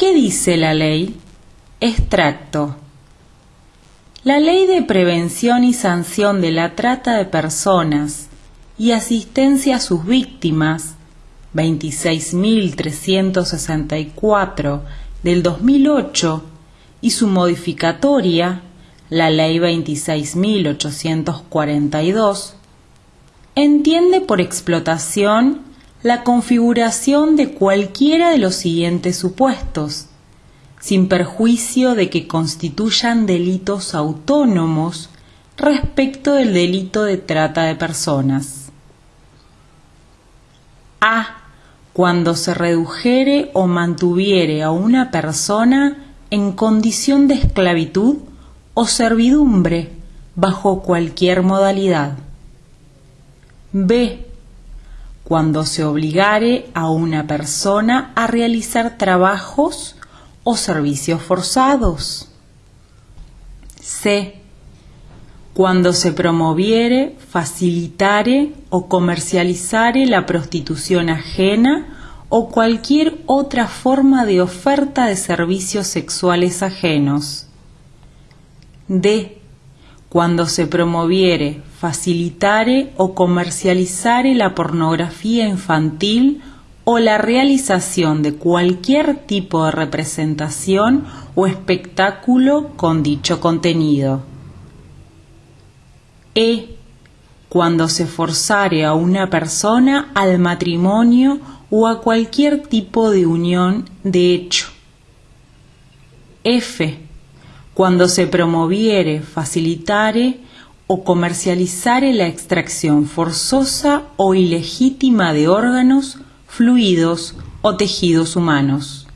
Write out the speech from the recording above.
¿Qué dice la ley? Extracto. La Ley de Prevención y Sanción de la Trata de Personas y Asistencia a sus Víctimas 26.364 del 2008 y su modificatoria, la Ley 26.842, entiende por explotación la configuración de cualquiera de los siguientes supuestos sin perjuicio de que constituyan delitos autónomos respecto del delito de trata de personas. A. Cuando se redujere o mantuviere a una persona en condición de esclavitud o servidumbre bajo cualquier modalidad. B. Cuando se obligare a una persona a realizar trabajos o servicios forzados. C. Cuando se promoviere, facilitare o comercializare la prostitución ajena o cualquier otra forma de oferta de servicios sexuales ajenos. D. Cuando se promoviere, facilitare o comercializare la pornografía infantil o la realización de cualquier tipo de representación o espectáculo con dicho contenido. E. Cuando se forzare a una persona al matrimonio o a cualquier tipo de unión de hecho. F. Cuando se promoviere, facilitare o comercializare la extracción forzosa o ilegítima de órganos fluidos o tejidos humanos.